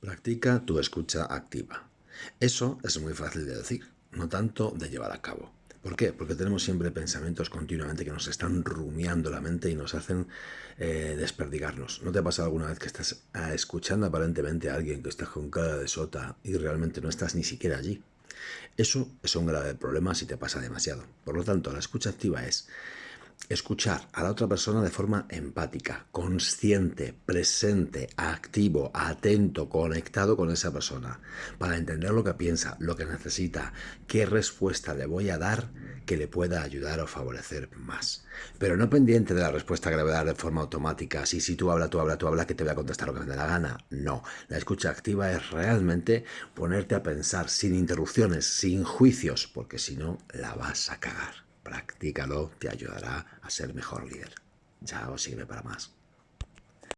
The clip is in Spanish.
Practica tu escucha activa. Eso es muy fácil de decir, no tanto de llevar a cabo. ¿Por qué? Porque tenemos siempre pensamientos continuamente que nos están rumiando la mente y nos hacen eh, desperdigarnos. ¿No te ha pasado alguna vez que estás ah, escuchando aparentemente a alguien que está con cara de sota y realmente no estás ni siquiera allí? Eso es un grave problema si te pasa demasiado. Por lo tanto, la escucha activa es escuchar a la otra persona de forma empática, consciente, presente, activo, atento, conectado con esa persona, para entender lo que piensa, lo que necesita, qué respuesta le voy a dar que le pueda ayudar o favorecer más. Pero no pendiente de la respuesta que le voy a dar de forma automática, si, si tú habla, tú habla, tú habla, que te voy a contestar lo que me dé la gana. No, la escucha activa es realmente ponerte a pensar sin interrupciones, sin juicios, porque si no, la vas a cagar. Practícalo, te ayudará a ser mejor líder. Chao, sirve para más.